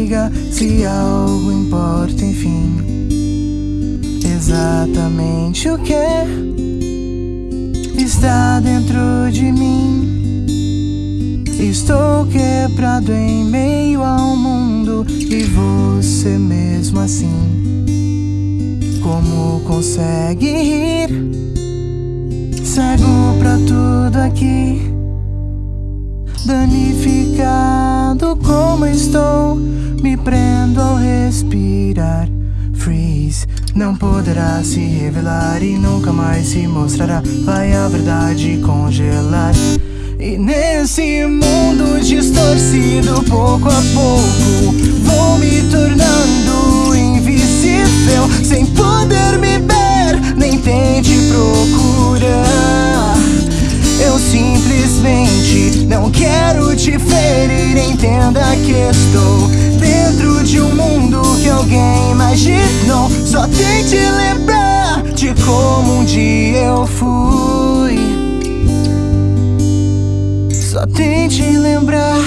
diga se algo importa, enfim. Exatamente o que está dentro de mim. Estou quebrado em meio ao mundo e você mesmo assim. Como consegue rir? Cego pra tudo aqui. Danificado como estou, me prendo ao respirar. Freeze, não poderá se revelar e nunca mais se mostrará. Vai a verdade congelar. E nesse mundo distorcido, pouco a pouco, simplesmente não quero te ferir. Entenda que estou dentro de um mundo que alguém imaginou. Só tente lembrar de como um dia eu fui. Só tente lembrar